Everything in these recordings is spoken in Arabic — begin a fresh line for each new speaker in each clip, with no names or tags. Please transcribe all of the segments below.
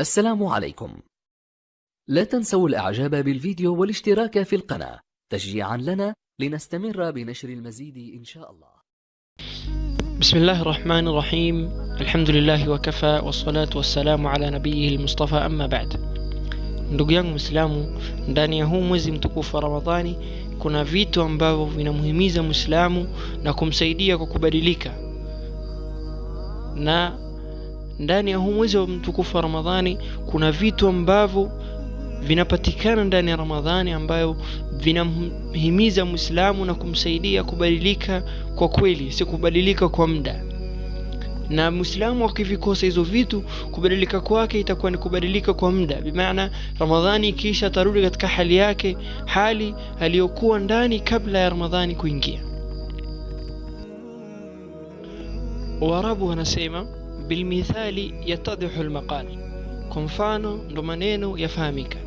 السلام عليكم. لا تنسوا الإعجاب بالفيديو والاشتراك في القناة تشجيعا لنا لنستمر بنشر المزيد إن شاء الله.
بسم الله الرحمن الرحيم. الحمد لله وكفى والصلاة والسلام على نبيه المصطفى أما بعد. Ndugu yangu mwislamu ndani ya huu mwezi mtukufu wa ramadhani kuna vitu ambavyo vinamhimiza mwislamu na kumsaidia kwa kubadilika. Na ndani ya huu mwezi wa mtukufu wa ramadhani kuna vitu ambavyo vinapatikana ndani ya ramadhani ambayo vinamhimiza mwislamu na kumsaidia kubadilika kwa kweli si kubadilika kwa muda. Na mwislamu akivikosa hizo vitu kubadilika kwake itakuwa ni kubadilika kwa muda. Bimaana ramadhani ikiisha atarudi katika hali yake hali aliyokuwa ndani kabla ya ramadhani kuingia. Warabu wanasema bilmithali yatadhihu lmaqal kwa mfano ndo maneno yafahamika.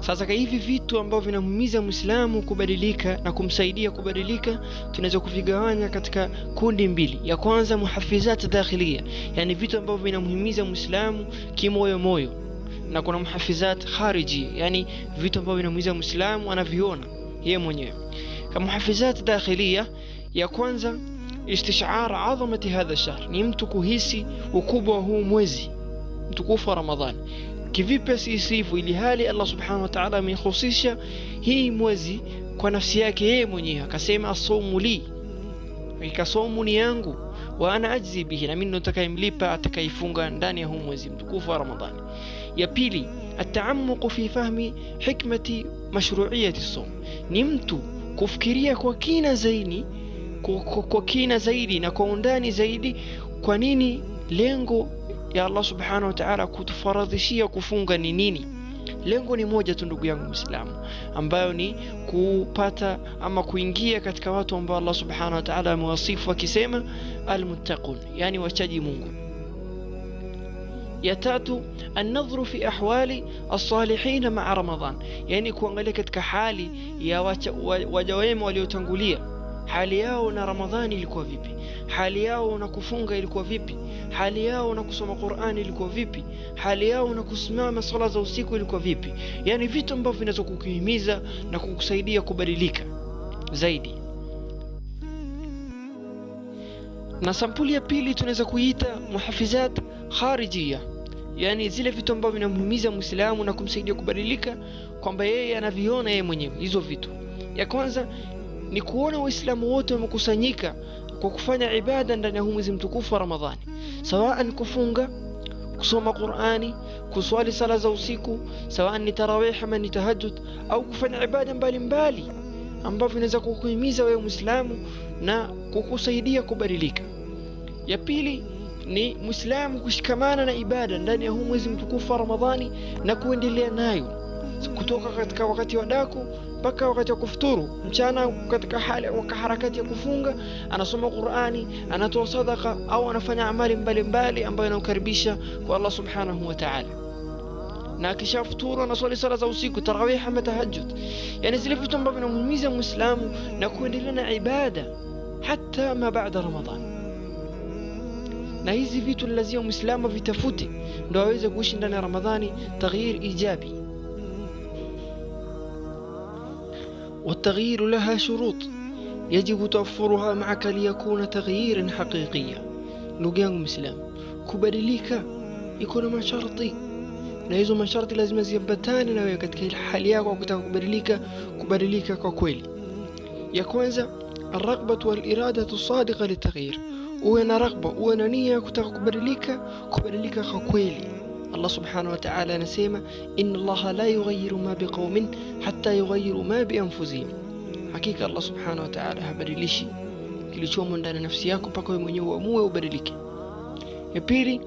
Sasa hivi vitu ambavyo vinamhimiza mwislamu kubadilika na kumsaidia kubadilika tunaweza kuvigawanya katika kundi mbili. Ya kwanza muhafizat dakhilia yani vitu ambavyo vinamhimiza mwislamu kimoyo moyo. Na kuna muhafizat khariji. Yani vitu ambavyo vinamhimiza mwislamu anaviona yeye mwenyewe. Kama muhafizat dakhilia ya kwanza استشعار عظمة هذا الشهر. نمتو توكو هيسي وكوبا هو موزي. توكو رمضان. كيفي بس يسيفو اللي هالي الله سبحانه وتعالى من خصيصة هي موزي. كنفسياك هي منيها كسيم الصوم لي. كصوم نيانغو. وأنا أجزي به. لا منو تكاي مليبا تكاي فونغا داني هو موزي. توكو رمضان. يا بيلي التعمق في فهم حكمة مشروعية الصوم. نمتو كفكرية كوكينا زيني. Kwa, kina zaidi na kwa undani zaidi kwa nini lengo ya Allah subhanahu wa ta'ala kutufaradhishia kufunga ni nini? Lengo ni moja tu ndugu yangu mwislamu ambayo ni kupata ama kuingia katika watu ambao Allah subhanahu wa ta'ala amewasifu akisema almuttaqun yani wachaji Mungu. Ya tatu annadhru fi ahwali as-salihin ma'a Ramadhan yani kuangalia katika hali ya waja wema waliotangulia hali yao na Ramadhani ilikuwa vipi? Hali yao na kufunga ilikuwa vipi? Hali yao na kusoma Qur'ani ilikuwa vipi? Hali yao na kusimama sala za usiku ilikuwa vipi? Yaani vitu ambavyo vinaweza kukuhimiza na kukusaidia kubadilika zaidi. Na sampuli ya pili tunaweza kuita muhafizat kharijia. Yaani zile vitu ambavyo vinamhimiza mwislamu na kumsaidia kubadilika kwamba yeye anaviona yeye mwenyewe hizo vitu. Ya kwanza ni kuona waislamu wote wamekusanyika kwa kufanya ibada ndani ya huu mwezi mtukufu wa ramadhani. Sawaan kufunga kusoma qurani kuswali sala za usiku sawaan ni tarawih ama ni tahajud au kufanya ibada mbalimbali ambavyo inaweza kukuhimiza wewe mwislamu na kukusaidia kubadilika. Ya pili ni mwislamu kushikamana na ibada ndani ya huu mwezi mtukufu wa ramadhani na kuendelea nayo kutoka katika wakati wa daku mpaka wakati wa kufuturu mchana katika hali waka harakati ya kufunga anasoma qurani anatoa sadaka au anafanya amali mbalimbali ambayo inamkaribisha kwa allah subhanahu wa taala na akishafuturu anaswali sala za usiku tarawih ama tahajud yani zile vitu ambavyo vinamhimiza mwislamu na kuendelea na ibada hata ma baada ramadan na hizi vitu lazima mwislamu vitafute ndo aweze kuishi ndani ya ramadhani taghyir ijabi والتغيير لها شروط. يجب توفرها معك ليكون تغييرا حقيقيا. لوغانغ مسلم كبري ليكا يكون ما شرطي. لازم من شرطي لازم زيبتان أنا وياك تكي الحال ياك وكتاب كبري ليكا كبري ليكا كوكويلي يا كوانزا الرغبة والإرادة الصادقة للتغيير. وأنا رغبة وأنا نية كتاب كبري ليكا كبري ليكا كوكويلي الله سبحانه وتعالى نسيمة إن الله لا يغير ما بقوم حتى يغير ما بأنفسهم. حقيقة الله سبحانه وتعالى هبري ليشي كل شو من دان نفسي ياكو باكو يمنيو وموه وبري لك يبيري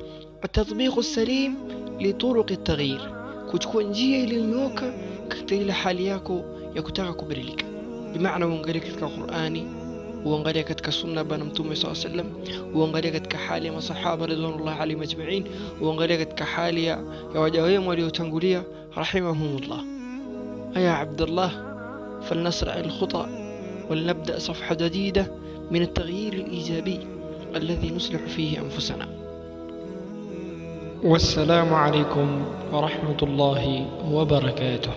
التطبيق السليم لطرق التغيير. كتكون جيه لنوك كتير لحالي ياكو يكتغكو بري لك بمعنى من قريك القرآني وانغاليا كتك سنة بنا متومي صلى الله عليه وسلم وانغاليا كتك حالي ما رضوان الله علي مجمعين وانغاليا كحالي يا يواجهي مولي وتنقلي رحمهم الله. يا عبد الله فلنسرع الخطأ ولنبدأ صفحة جديدة من التغيير الإيجابي الذي نصلح فيه أنفسنا. والسلام عليكم ورحمة الله وبركاته.